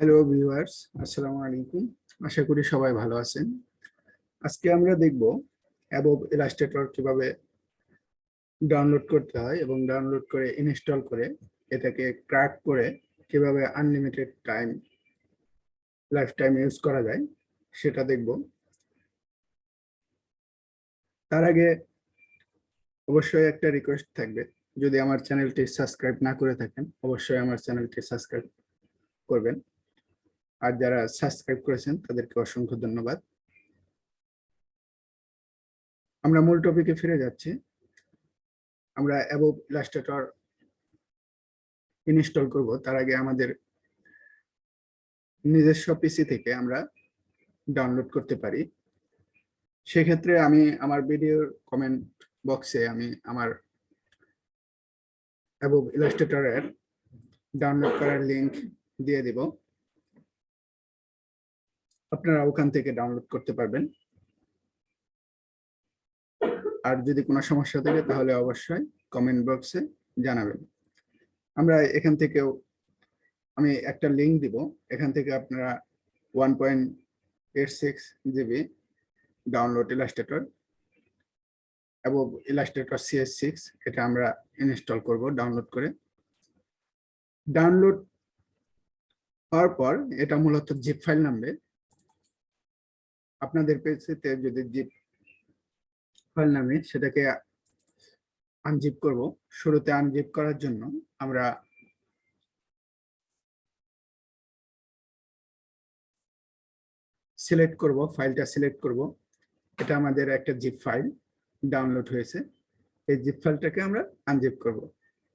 Hello viewers আসসালামু আলাইকুম আশা করি সবাই ভালো আছেন। আজকে আমরা দেখব অ্যাবব ইলাস্ট্রেটর কীভাবে ডাউনলোড করতে হয় এবং ডাউনলোড করে ইনস্টল করে এটাকে ক্র্যাক করে কীভাবে unlimited time life time use করা যায় সেটা দেখব। তার আগে অবশ্যই একটা রিকোয়েস্ট থাকবে। যদি আমার চ্যানেলটি সাবস্ক্রাইব না করে থাকেন, অবশ্যই আমার চ্যানেলটি সাবস্ক্রাইব করবেন। আর যারা সাবস্ক্রাইব করেছেন, তাদেরকে অসংখ্য ধন্যবাদ। আমরা মূল টপিকে ফিরে যাচ্ছি। আমরা অ্যাবভ ইলাস্ট্রেটর ইনস্টল করব। তার আগে আমাদের নিজস্ব পিসি থেকে আমরা ডাউনলোড করতে পারি। সেক্ষেত্রে আমি আমার ভিডিওর কমেন্ট বক্সে আমি আমার অ্যাবভ ইলাস্ট্রেটরের ডাউনলোড করার লিংক দিয়ে দিব। আপনারা ওখান থেকে ডাউনলোড করতে পারবেন। আর যদি কোনো সমস্যা থাকে, তাহলে অবশ্যই কমেন্ট বক্সে জানাবেন। আমরা এখান থেকেও, আমি একটা লিঙ্ক দিব। এখান থেকে আপনারা one point eight six GB download Illustrator এবং ইলাস্ট্রেটর সিএস সিক্স এটা আমরা ইনস্টল করব ডাউনলোড করে। ডাউনলোড হওয়ার পর, এটা মূলত জিপ ফাইল নামবে। আপনাদের পেজেতে যদি জিপ ফাইল নামে সেটাকে আনজিপ করব। শুরুতে আনজিপ করার জন্য আমরা সিলেক্ট করব ফাইলটা সিলেক্ট করব। এটা আমাদের একটা জিপ ফাইল ডাউনলোড হয়েছে। এই জিপ ফাইলটাকে আমরা আনজিপ করব।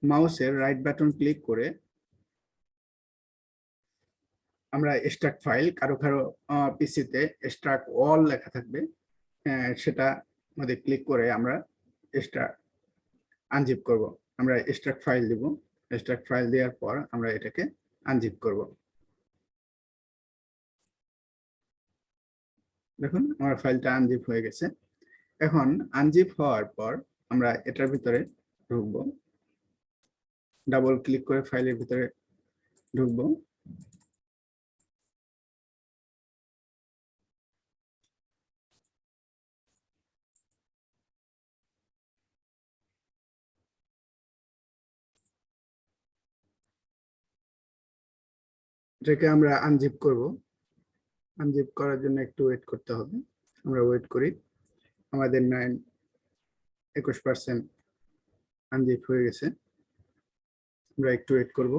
মাউসের রাইট বাটন ক্লিক করে আমরা স্ট্রাক ফাইল কারও কারও পিসিতে স্ট্রাক অল লেখা থাকবে সেটা মধ্যে ক্লিক করে আমরা এক্সট্রা আনজিপ করব। আমরা স্ট্রাক ফাইল দিব। স্ট্রাক ফাইল দেওয়ার পর আমরা এটাকে আনজিপ করব। দেখুন, আমার ফাইলটা আনজিপ হয়ে গেছে। এখন আনজিপ হওয়ার পর আমরা এটার ভিতরে ঢুকবো। ডাবল ক্লিক করে ফাইলের ভিতরে ঢুকবো। এটাকে আমরা আনজিপ করব। আনজিপ করার জন্য একটু ওয়েট করতে হবে। আমরা ওয়েট করি। আমাদের নাইন একুশ পার্সেন্ট আনজিপ হয়ে গেছে। আমরা একটু ওয়েট করব।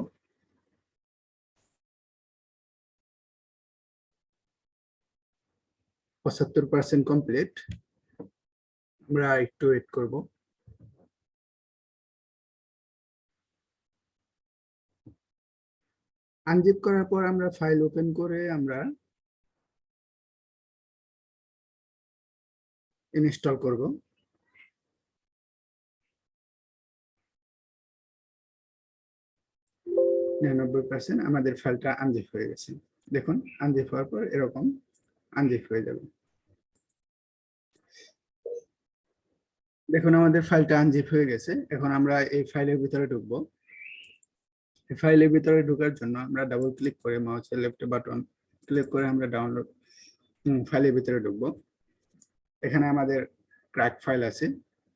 পঁচাত্তর পার্সেন্ট কমপ্লিট আমরা একটু ওয়েট করব। আনজিপ করার পর আমরা ফাইল ওপেন করে আমরা ইনস্টল করব। নিরানব্বই পার্সেন্ট আমাদের ফাইলটা আনজিপ হয়ে গেছে। দেখুন আনজিপ হওয়ার পর এরকম আনজিপ হয়ে যাবে। দেখুন, আমাদের ফাইলটা আনজিপ হয়ে গেছে। এখন আমরা এই ফাইলের ভিতরে ঢুকবো। ফাইলের ভিতরে ঢোকার জন্য আমরা ডাবল ক্লিক করে মাউসের লেফট বাটন ক্লিক করে আমরা ডাউনলোড ফাইলের ভিতরে ঢুকবো। এখানে আমাদের ক্র্যাক ফাইল আছে,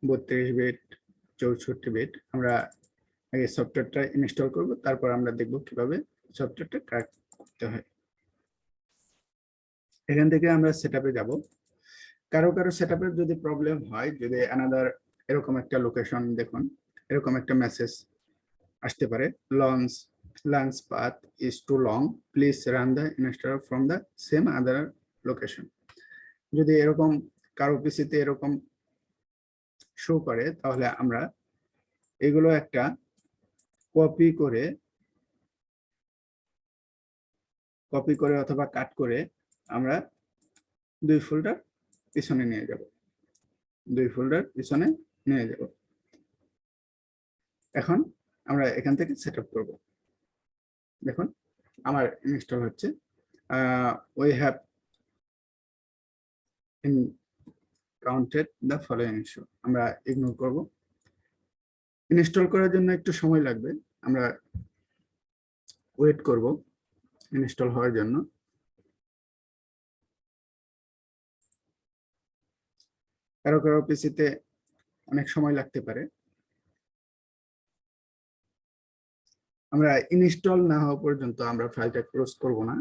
বত্রিশ বিট চৌষট্টি বিট আমরা আগে সফটওয়্যারটা ইনস্টল করব, তারপর আমরা দেখব কীভাবে সফটওয়্যারটা ক্র্যাক করতে হয়। এখান থেকে আমরা সেট যাব। কারও কারও সেট যদি প্রবলেম হয়, যদি অ্যানাদার এরকম একটা লোকেশন দেখুন, এরকম একটা মেসেজ আসতে পারে। Launch launch path is too long please run the install from the same other location যদি এরকম কারও পিসিতে এরকম শো করে, তাহলে আমরা এগুলো একটা কপি করে কপি করে অথবা কাট করে আমরা দুই ফোল্ডার পিছনে নিয়ে যাব। দুই ফোল্ডার পিছনে নিয়ে যাব। এখন আমরা এখান থেকে সেট আপ করব। দেখুন, আমার ইনস্টল হচ্ছে। We have encountered the following issue আমরা ইগনোর করব। ইনস্টল করার জন্য একটু সময় লাগবে। আমরা ওয়েট করব ইনস্টল হওয়ার জন্য। কারও কারও পিসিতে অনেক সময় লাগতে পারে। আমরা ইনস্টল না হওয়া পর্যন্ত আমরা ফাইলটা ক্লোজ করব না।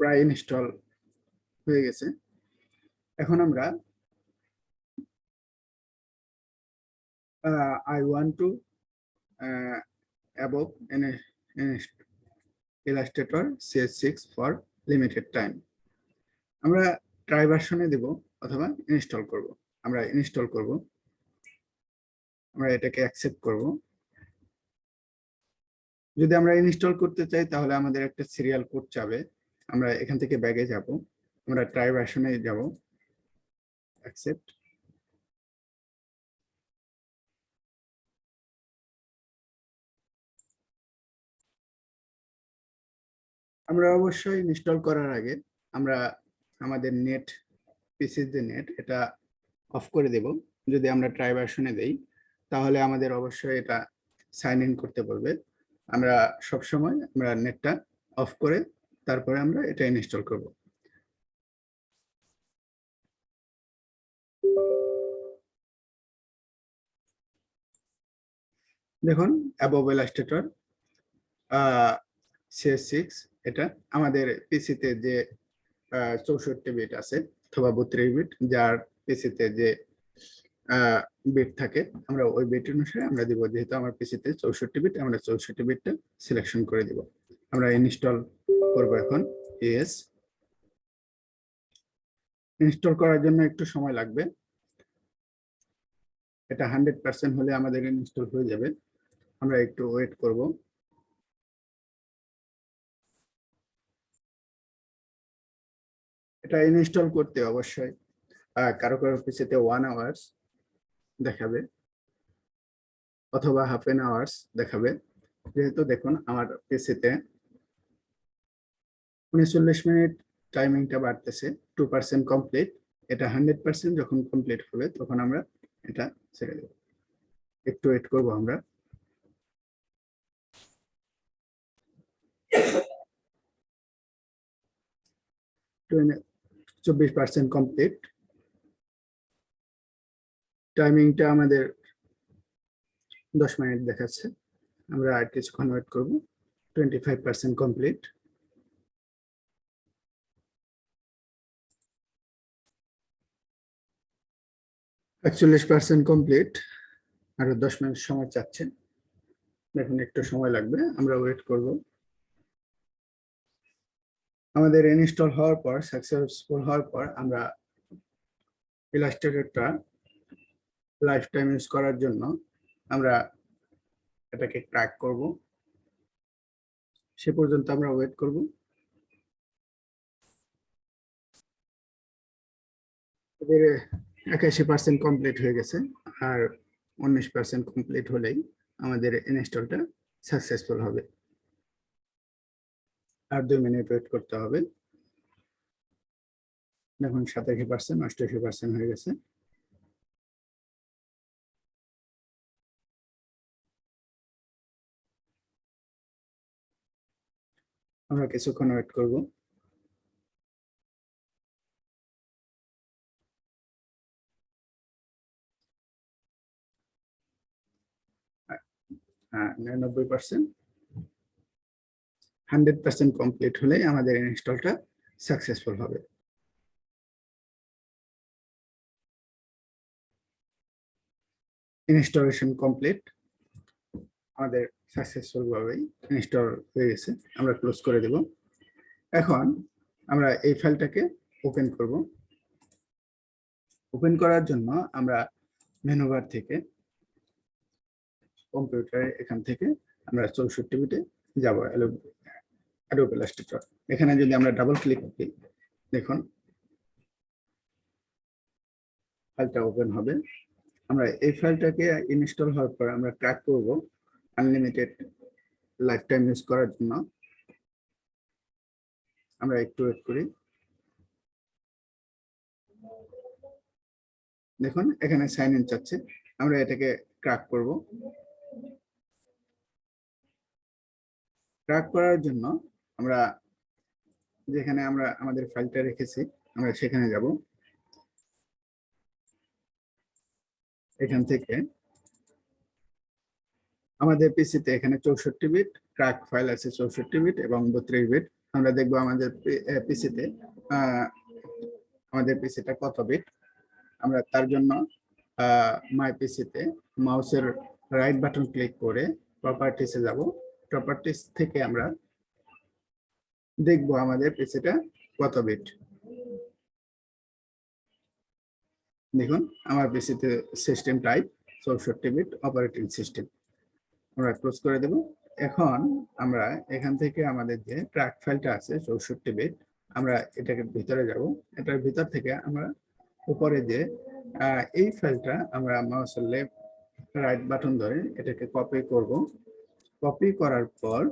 প্রায় ইনস্টল হয়ে গেছে। এখন আমরা I want to Illustrator CS six for limited time আমরা ট্রাই ভার্সনে দেব অথবা ইনস্টল করব। আমরা ইনস্টল করব। আমরা এটাকে অ্যাকসেপ্ট করব। যদি আমরা ইনস্টল করতে চাই, তাহলে আমাদের একটা সিরিয়াল কোড চাবে। আমরা এখান থেকে ব্যাগে যাব। আমরা ট্রাই ভার্সনে যাব। অ্যাকসেপ্ট আমরা অবশ্যই ইনস্টল করার আগে আমরা আমাদের নেট পিসির যে নেট এটা অফ করে দেব। যদি আমরা ট্রাই ভার্সনে দেই, তাহলে আমাদের অবশ্যই এটা সাইন ইন করতে বলবে। আমরা সব সময় আমরা নেটটা অফ করে তারপরে আমরা এটা ইনস্টল করব। দেখুন অ্যাবভ ইলাস্ট্রেটর সিক্স এটা আমাদের পিসিতে যে চৌষট্টি বিট আছে, অথবা বত্রিশ বিট যার পিসিতে যে বিট থাকে, আমরা ওই বিট অনুসারে আমরা দিব। যেহেতু আমার পিসিতে চৌষট্টি বিট আমরা চৌষট্টি বিটটা সিলেকশন করে দিব। আমরা ইনস্টল করব এখন এস ইনস্টল করার জন্য একটু সময় লাগবে। এটা হান্ড্রেড পার্সেন্ট হলে আমাদের ইনস্টল হয়ে যাবে। আমরা একটু ওয়েট করব। এটা ইনস্টল করতে অবশ্যই। কারও কারও পিসিতে ওয়ান আওয়ার্স দেখাবে, অথবা হাফ এন আওয়ার্স দেখাবে। যেহেতু দেখুন, আমার পিসিতে উনচল্লিশ মিনিট টাইমিংটা বাড়তেছে টু পার্সেন্ট কমপ্লিট এটা হান্ড্রেড পার্সেন্ট যখন কমপ্লিট হবে, তখন আমরা এটা ছেড়ে দেব। একটু ওয়েট করব আমরা। চব্বিশ পার্সেন্ট কমপ্লিট টাইমিংটা আমাদের দশ মিনিট দেখাচ্ছে। আমরা আর কিছুক্ষণ ওয়েট করব। টোয়েন্টি ফাইভ পার্সেন্ট কমপ্লিট একচল্লিশ পার্সেন্ট কমপ্লিট আরও দশ মিনিট সময় চাচ্ছে দেখুন, একটু সময় লাগবে। আমরা ওয়েট করব। আমাদের ইনস্টল হওয়ার পর সাকসেসফুল হওয়ার পর আমরা ইলাস্ট্রেটরটা লাইফ টাইম ইউজ করার জন্য আমরা এটাকে ট্র্যাক করব। সে পর্যন্ত আমরা ওয়েট করব। এদের একাশি পার্সেন্ট কমপ্লিট হয়ে গেছে আর উনিশ পার্সেন্ট কমপ্লিট হলেই আমাদের ইনস্টলটা সাকসেসফুল হবে। আর দুই মিনিট ওয়েট করতে হবে। দেখুন সাতাশি পার্সেন্ট অষ্টাশি পার্সেন্ট হয়ে গেছে। আমরা কিছুক্ষণ ওয়েট করব। হ্যাঁ নিরানব্বই পার্সেন্ট হান্ড্রেড পার্সেন্ট কমপ্লিট হলে আমাদের ইনস্টলটা সাকসেসফুল হবে। ইনস্টলেশন কমপ্লিট আমাদের সাকসেসফুল ভাবেই ইনস্টল হয়ে গেছে। আমরা ক্লোজ করে দেব। এখন আমরা এই ফাইলটাকে ওপেন করব। ওপেন করার জন্য আমরা মেনুবার থেকে কম্পিউটারে এখান থেকে আমরা চৌষট্টি বিটে যাব। অ্যাডোব এখানে যদি আমরা ডাবল ক্লিক করি, দেখুন। ফাইলটা ওপেন হবে। আমরা এই ফাইলটাকে ইনস্টল হওয়ার পর আমরা ট্র্যাক করব। আনলিমিটেড লাইফ টাইম ইউজ করার জন্য। আমরা একটু ওয়েট করি। দেখুন, এখানে সাইন ইন চাচ্ছে। আমরা এটাকে ক্র্যাক করব। ক্র্যাক করার জন্য আমরা যেখানে আমরা আমাদের ফাইলটা রেখেছি, আমরা সেখানে যাব। এখান থেকে আমাদের পিসিতে এখানে চৌষট্টি বিট ক্র্যাক ফাইল আছে চৌষট্টি বিট এবং বত্রিশ বিট আমরা দেখব আমাদের পিসিতে আমাদের পিসিটা কত বিট আমরা তার জন্য মাই পিসিতে মাউসের রাইট বাটন ক্লিক করে প্রপার্টিসে যাব। প্রপার্টিস থেকে আমরা দেখব আমাদের পিসিটা কত বিট দেখুন, আমার পিসিতে সিস্টেম টাইপ চৌষট্টি বিট অপারেটিং সিস্টেম আমরা ক্লোজ করে দেব। এখন আমরা এখান থেকে আমাদের যে ট্র্যাক ফাইলটা আছে, চৌষট্টি বিট আমরা এটাকে ভিতরে যাব। এটার ভিতর থেকে আমরা উপরে যে এই ফাইলটা আমরা মাউসের লেফট রাইট বাটন ধরে এটাকে কপি করব। কপি করার পর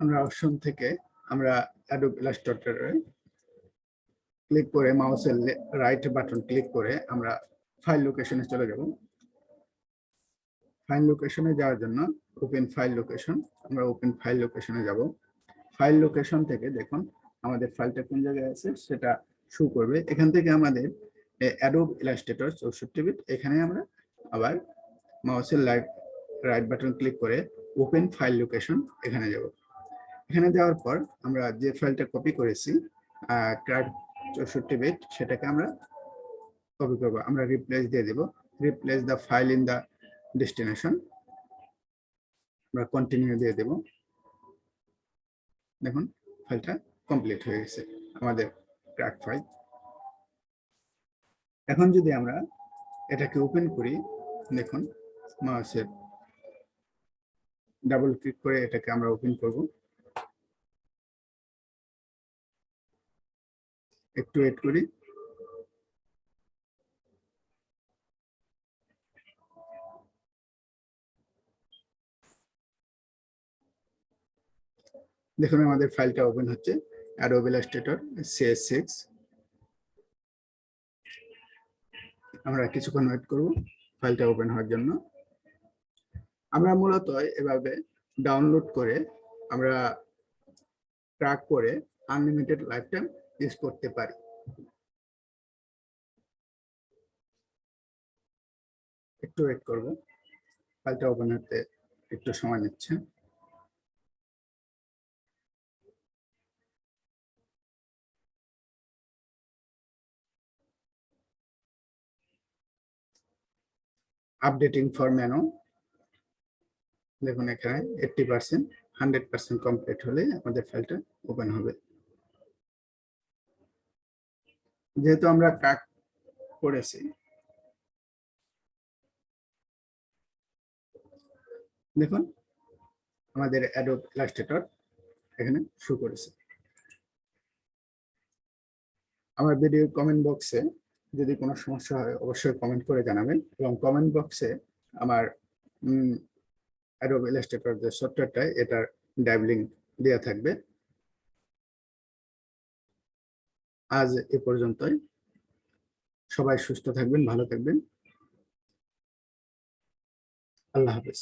আমরা অপশন থেকে আমরা অ্যাডোব ক্লিক করে মাউসের রাইট বাটন ক্লিক করে আমরা ফাইল লোকেশনে চলে যাব। ফাইল লোকেশনে যাওয়ার জন্য ওপেন ফাইল লোকেশন আমরা ওপেন ফাইল লোকেশনে যাব। ফাইল লোকেশন থেকে দেখুন, আমাদের ফাইলটা কোন জায়গায় আছে, সেটা শু করবে। এখান থেকে আমাদের অ্যাডোব ইলাস্ট্রেটর চৌষট্টি বিট এখানে আমরা আবার মাউসের লাইট রাইট বাটন ক্লিক করে ওপেন ফাইল লোকেশন এখানে যাব। এখানে যাওয়ার পর আমরা যে ফাইলটা কপি করেছি ট্র্যাক চৌষট্টি বিট সেটাকে আমরা কপি করব। আমরা রিপ্লেস দিয়ে দেব। Replace the file in the destination আমরা কন্টিনিউ দিয়ে দেব। দেখুন ফাইলটা কমপ্লিট হয়ে গেছে, আমাদের ক্র্যাক ফাইল এখন যদি আমরা এটাকে ওপেন করি, দেখুন মাউসের ডাবল ক্লিক করে এটাকে আমরা ওপেন করব। একটু ওয়েট করি। দেখুন আমাদের ফাইলটা ওপেন হচ্ছে, Adobe Illustrator CS6 আমরা কিছুক্ষণ ওয়েট করব, ফাইলটা ওপেন হওয়ার জন্য। আমরা মূলত এভাবে ডাউনলোড করে আমরা ট্র্যাক করে আনলিমিটেড লাইফ টাইম ইউজ করতে পারি। একটু ওয়েট করব, ফাইলটা ওপেন হতে একটু সময় নিচ্ছে। আপডেটিং ফর মেনু দেখুন এখানে eighty percent hundred percent complete হলে আমাদের ফাইলটা ওপেন হবে। যেহেতু আমরা কাক করেছি, দেখুন আমাদের অ্যাডোব ইলাস্ট্রেটর এখানে শো করেছে। আমার ভিডিও কমেন্ট বক্সে যদি কোনো সমস্যা হয়, অবশ্যই কমেন্ট করে জানাবেন এবং কমেন্ট বক্সে আমার অ্যাডোব ইলাস্ট্রেটর যে সফটওয়্যারটা এটার ডাইভ লিঙ্ক দেওয়া থাকবে। আজ এ পর্যন্তই। সবাই সুস্থ থাকবেন, ভালো থাকবেন। আল্লাহ হাফিজ।